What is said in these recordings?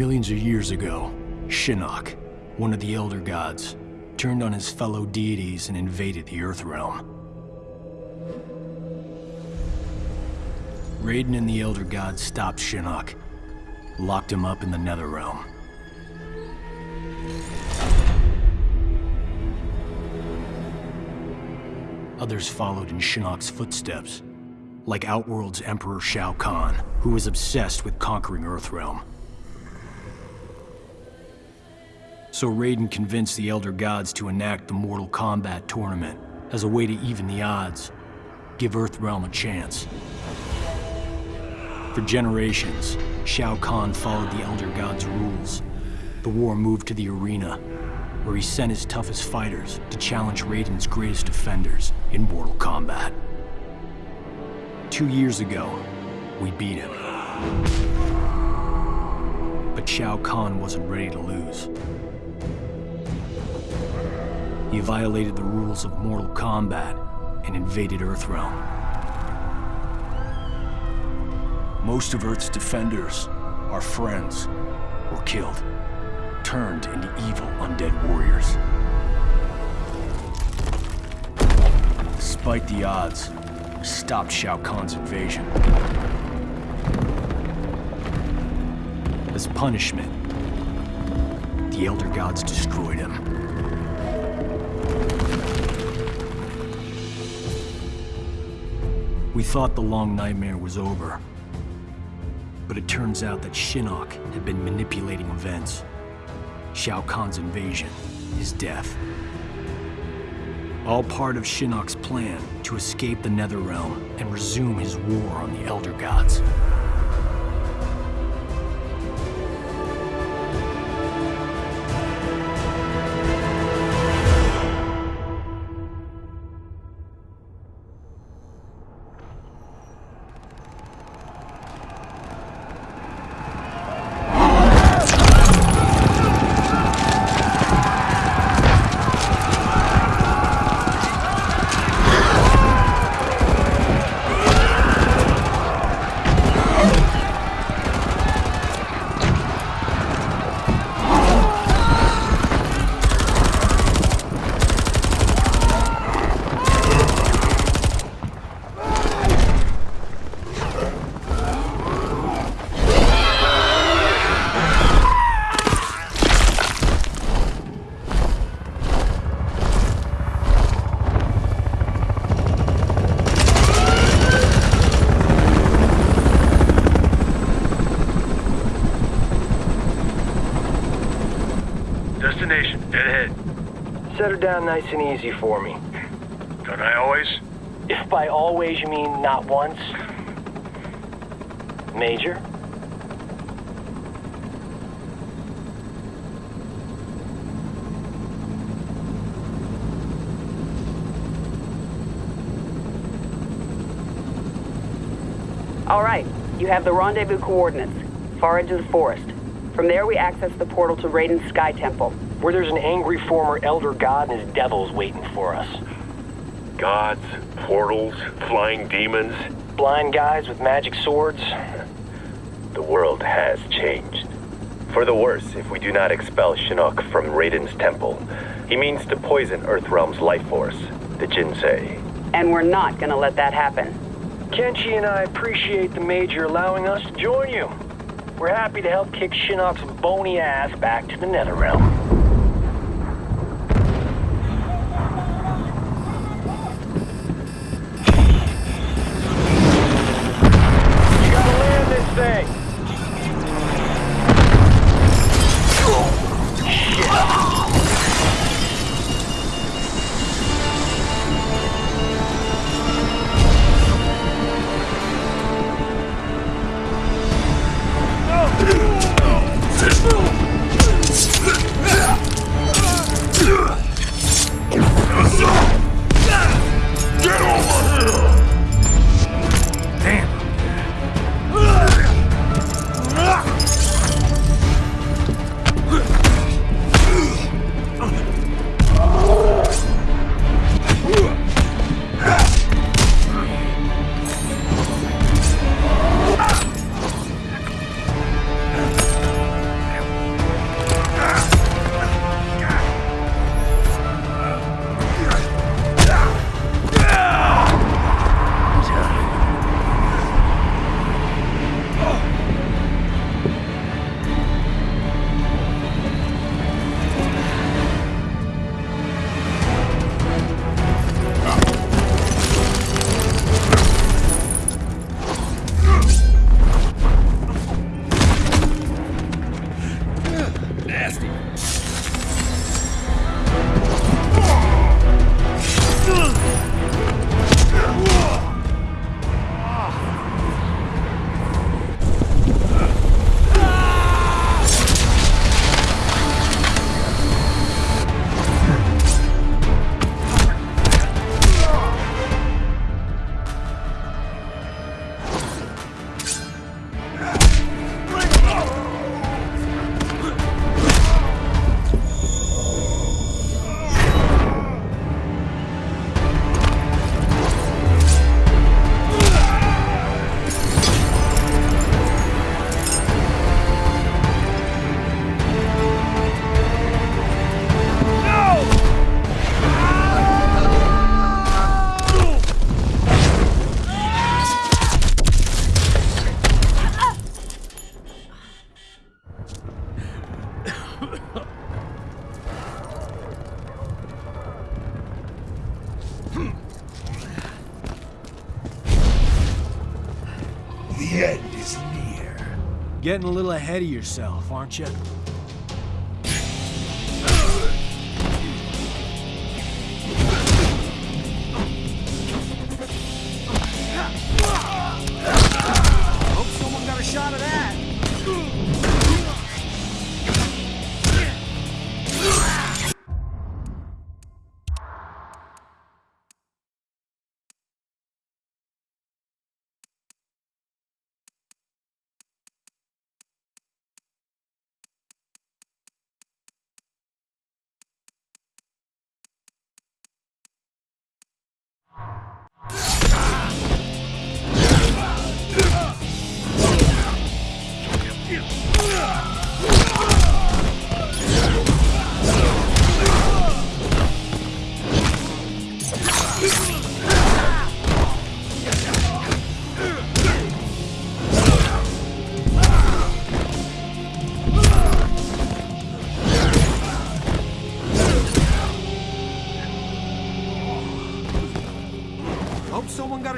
Millions of years ago, Shinnok, one of the Elder Gods, turned on his fellow deities and invaded the Earth Realm. Raiden and the Elder Gods stopped Shinnok, locked him up in the Nether Realm. Others followed in Shinnok's footsteps, like Outworld's Emperor Shao Kahn, who was obsessed with conquering Earthrealm. So Raiden convinced the Elder Gods to enact the Mortal Kombat tournament as a way to even the odds, give Earthrealm a chance. For generations, Shao Kahn followed the Elder Gods' rules. The war moved to the arena, where he sent his toughest fighters to challenge Raiden's greatest defenders in Mortal Kombat. Two years ago, we beat him. But Shao Kahn wasn't ready to lose. He violated the rules of Mortal Kombat and invaded Earthrealm. Most of Earth's defenders, our friends, were killed, turned into evil undead warriors. Despite the odds, we stopped Shao Kahn's invasion. As punishment, the Elder Gods destroyed him. We thought the long nightmare was over. But it turns out that Shinnok had been manipulating events. Shao Kahn's invasion, his death. All part of Shinnok's plan to escape the Netherrealm and resume his war on the Elder Gods. Down nice and easy for me. Don't I always? If by always you mean not once. Major? All right, you have the rendezvous coordinates. Far into the forest. From there, we access the portal to Raiden's Sky Temple. Where there's an angry former Elder God and his devils waiting for us. Gods, portals, flying demons. Blind guys with magic swords. The world has changed. For the worse if we do not expel Shinnok from Raiden's temple. He means to poison Earthrealm's life force, the Jinsei. And we're not gonna let that happen. Kenshi and I appreciate the Major allowing us to join you. We're happy to help kick Shinnok's bony ass back to the Netherrealm. Getting a little ahead of yourself, aren't you? Hope someone got a shot of that.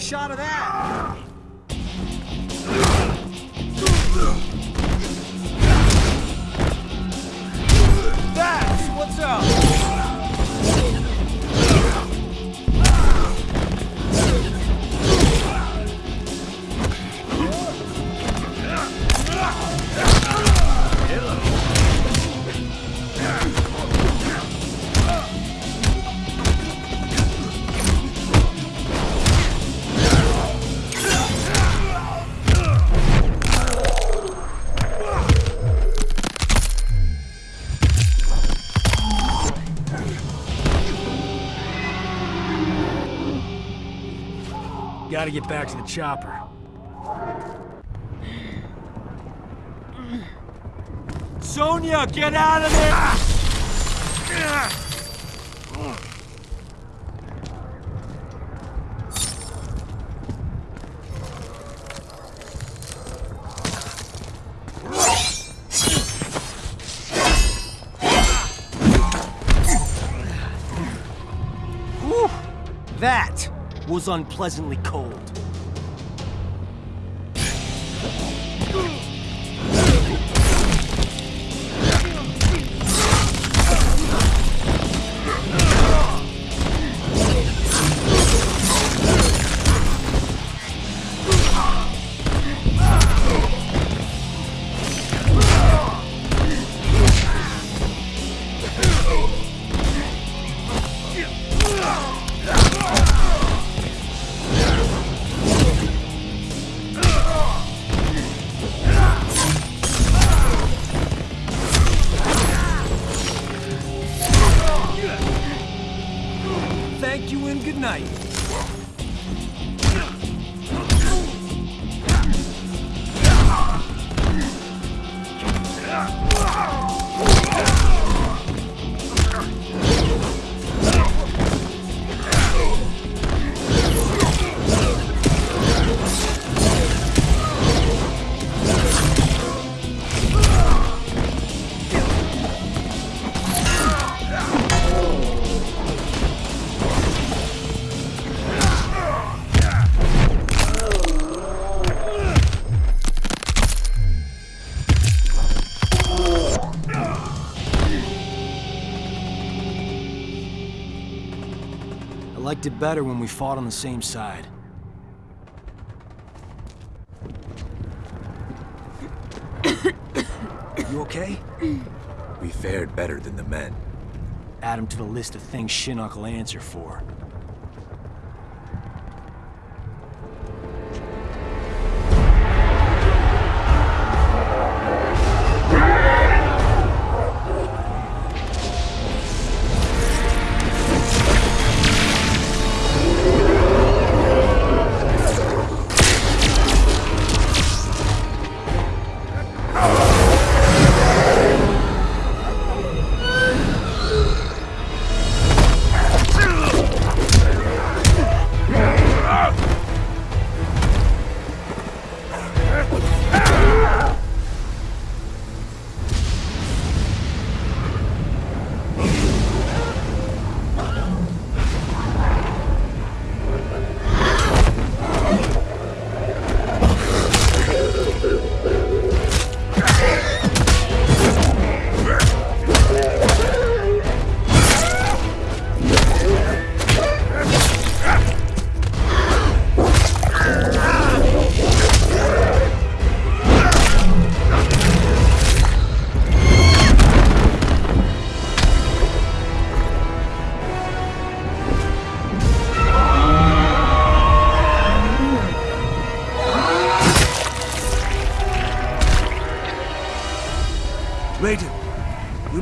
A shot of that. Gotta get back to the chopper. Sonya, get out of there! Was unpleasantly cold. It better when we fought on the same side. you okay? We fared better than the men. Add him to the list of things Shinnok will answer for.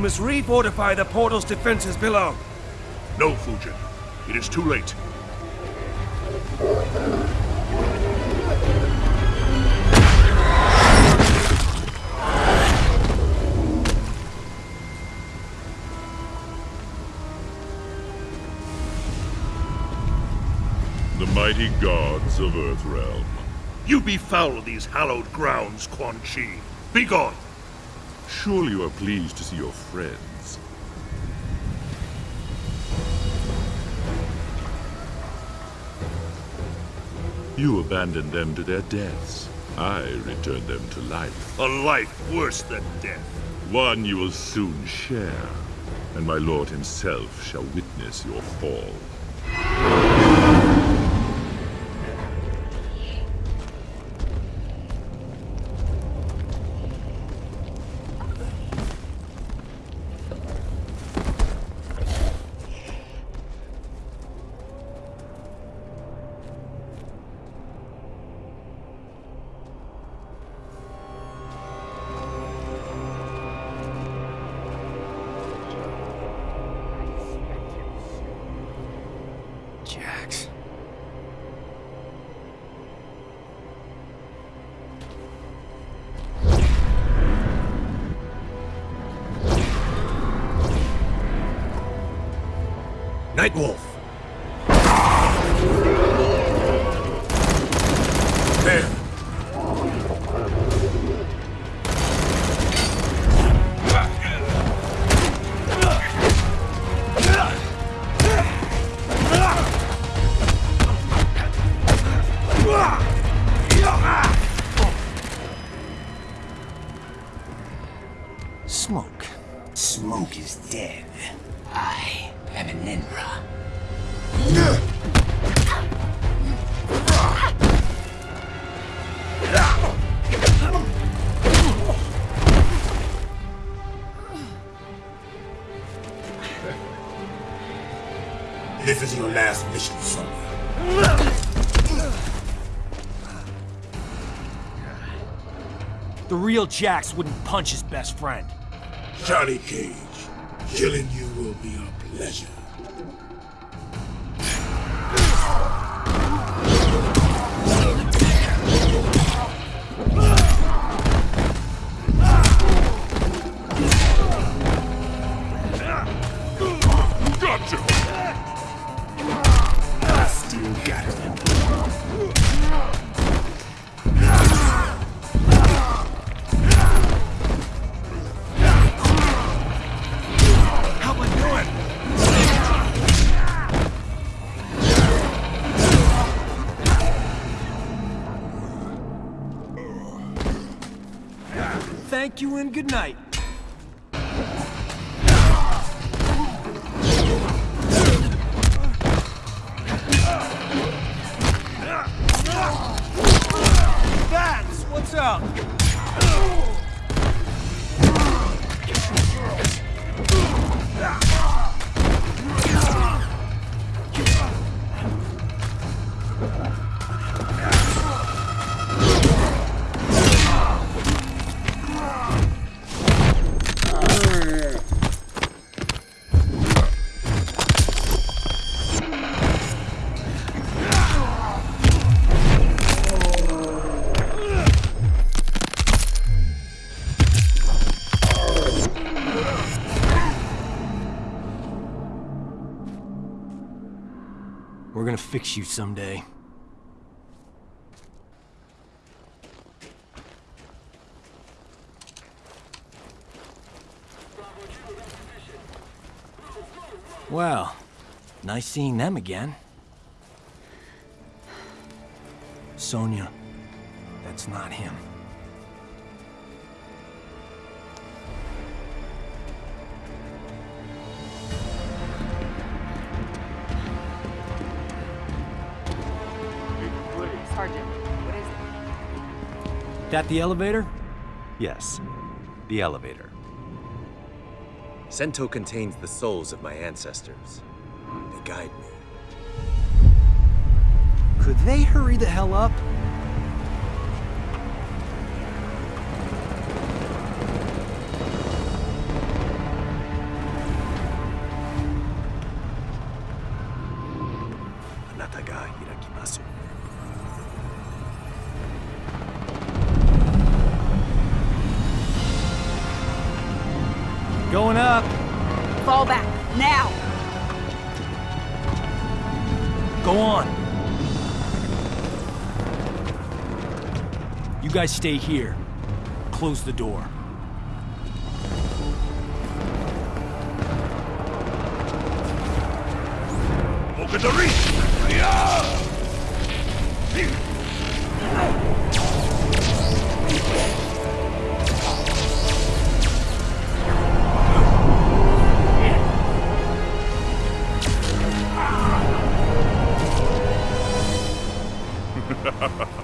Must refortify the portal's defenses below. No, Fujin. It is too late. The mighty gods of Earthrealm. You befoul these hallowed grounds, Quan Chi. Begone! Surely you are pleased to see your friends. You abandoned them to their deaths. I returned them to life. A life worse than death. One you will soon share, and my lord himself shall witness your fall. Real Jax wouldn't punch his best friend. Johnny Cage, killing you will be a pleasure. Thank you and good night. Fix you someday. Well, nice seeing them again. Sonya, that's not him. That the elevator? Yes, the elevator. Sento contains the souls of my ancestors. They guide me. Could they hurry the hell up? Fall back, now! Go on. You guys stay here. Close the door. Look at the reach! Ha ha ha.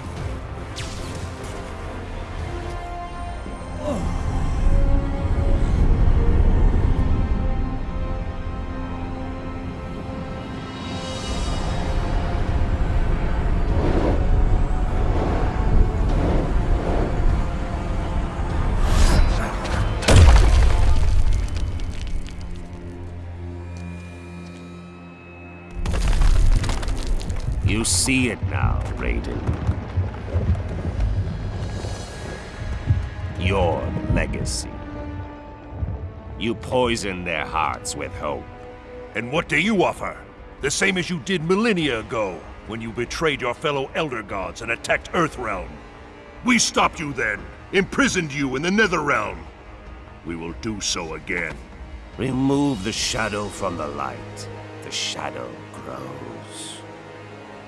You see it now, Raiden. Your legacy. You poison their hearts with hope. And what do you offer? The same as you did millennia ago, when you betrayed your fellow Elder Gods and attacked Earthrealm. We stopped you then, imprisoned you in the Netherrealm. We will do so again. Remove the shadow from the light. The shadow grows.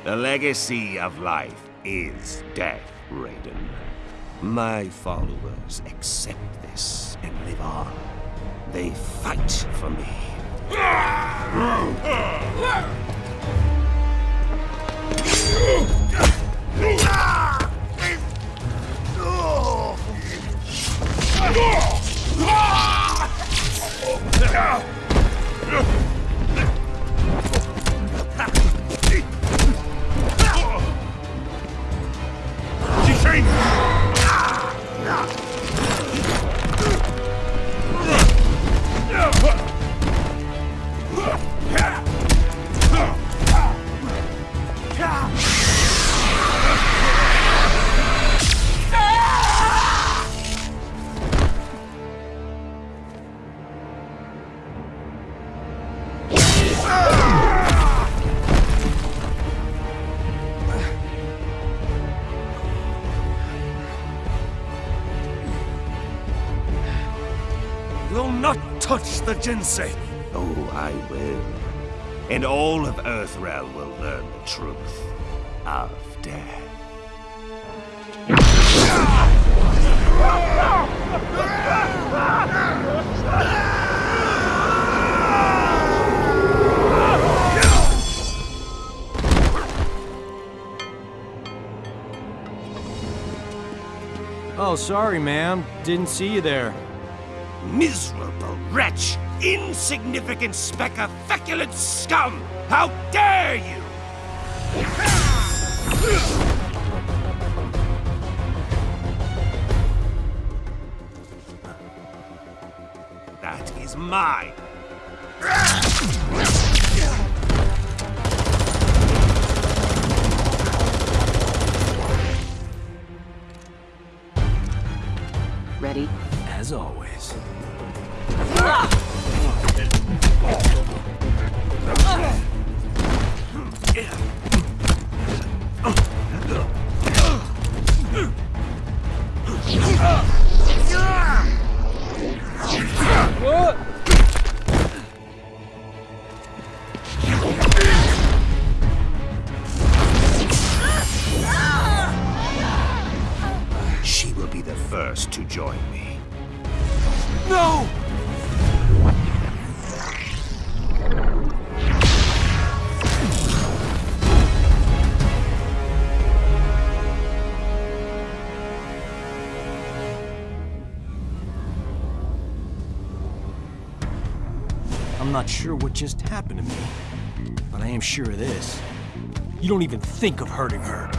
The legacy of life is death, Raiden. My followers accept this and live on. They fight for me. Will not touch the Jinsei. Oh, I will. And all of Earthrealm will learn the truth of death. Oh, sorry, ma'am. Didn't see you there. Miserable wretch! Insignificant speck of feculent scum! How dare you! That is mine! Ready? As always. I'm not sure what just happened to me, but I am sure of this. You don't even think of hurting her.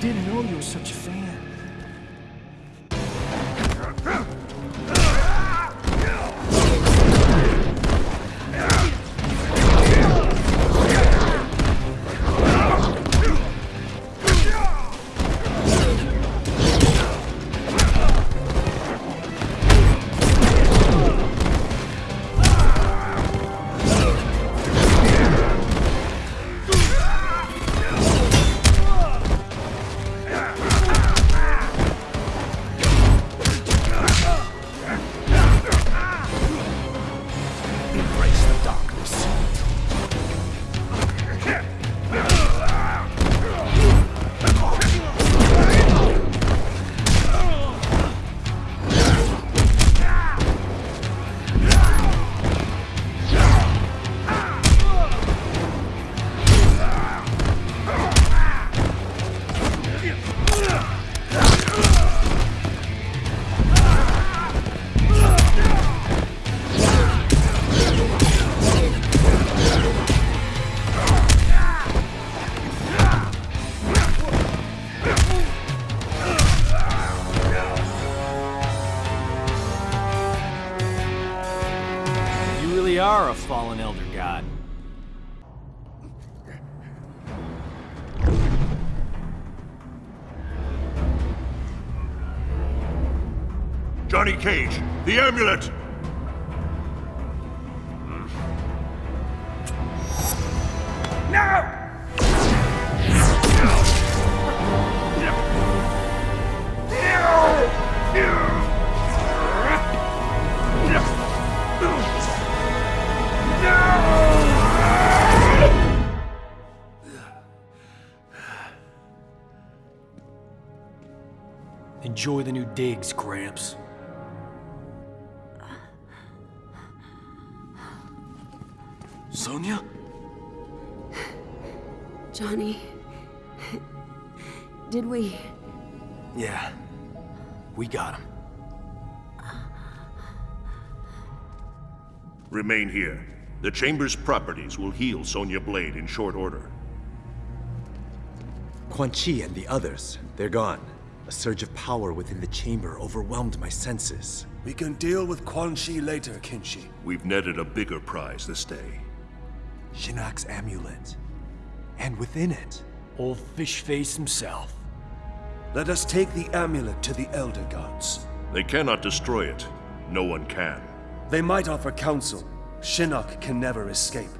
Didn't know you were such a fan. Cage, the amulet! Enjoy the new digs, Gramps. Sonya? Johnny. Did we? Yeah. We got him. Remain here. The Chamber's properties will heal Sonya Blade in short order. Quan Chi and the others, they're gone. A surge of power within the chamber overwhelmed my senses. We can deal with Quan Chi later, Kenshi. We've netted a bigger prize this day. Shinnok's amulet. And within it, Old fish face himself. Let us take the amulet to the Elder Gods. They cannot destroy it. No one can. They might offer counsel. Shinnok can never escape.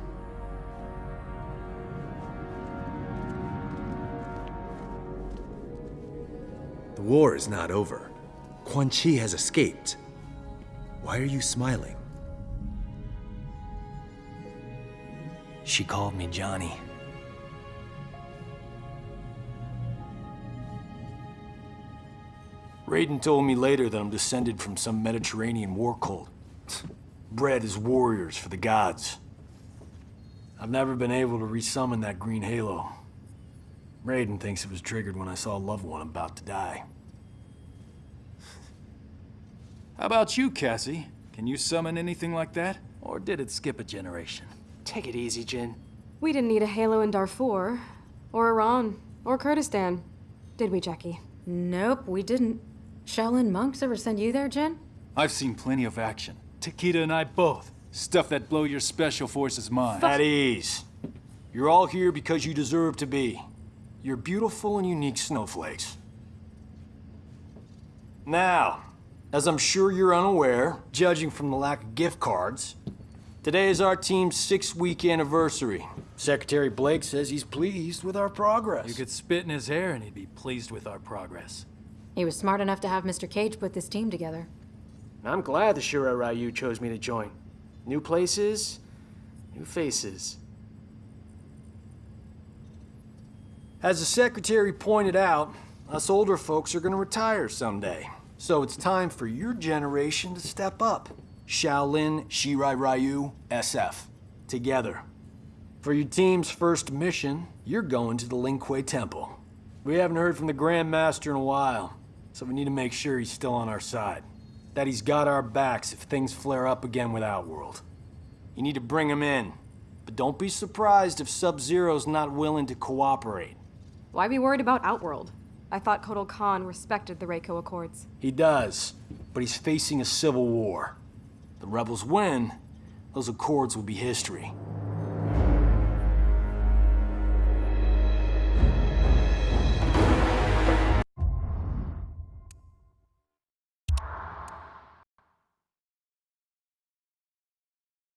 the war is not over. Quan Chi has escaped. Why are you smiling? She called me Johnny. Raiden told me later that I'm descended from some Mediterranean war cult. Bred as warriors for the gods. I've never been able to resummon that green halo. Raiden thinks it was triggered when I saw a loved one about to die. How about you, Cassie? Can you summon anything like that? Or did it skip a generation? Take it easy, Jin. We didn't need a halo in Darfur, or Iran, or Kurdistan. Did we, Jacqui? Nope, we didn't. Shaolin monks ever send you there, Jin? I've seen plenty of action. Takeda and I both. Stuff that blow your special forces mind. At ease. You're all here because you deserve to be. You're beautiful and unique snowflakes. Now, as I'm sure you're unaware, judging from the lack of gift cards, today is our team's six-week anniversary. Secretary Blake says he's pleased with our progress. You could spit in his hair and he'd be pleased with our progress. He was smart enough to have Mr. Cage put this team together. I'm glad the Shirai Ryu chose me to join. New places, new faces. As the Secretary pointed out, us older folks are gonna retire someday. So it's time for your generation to step up. Shaolin, Shirai Ryu, SF. Together. For your team's first mission, you're going to the Lin Kuei Temple. We haven't heard from the Grand Master in a while, so we need to make sure he's still on our side. That he's got our backs if things flare up again with Outworld. You need to bring him in, but don't be surprised if Sub-Zero's not willing to cooperate. Why be worried about Outworld? I thought Kotal Khan respected the Reiko Accords. He does, but he's facing a civil war. The rebels win, those accords will be history.